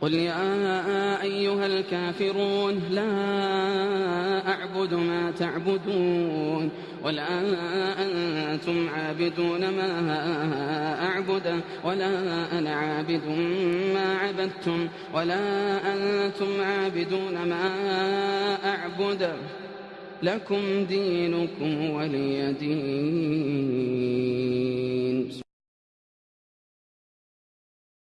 قل يا أيها الكافرون لا أعبد ما تعبدون ولا أنتم عابدون ما أعبد ولا أنا عابد ما عبدتم ولا أنتم عابدون ما أعبد لكم دينكم ولي دين.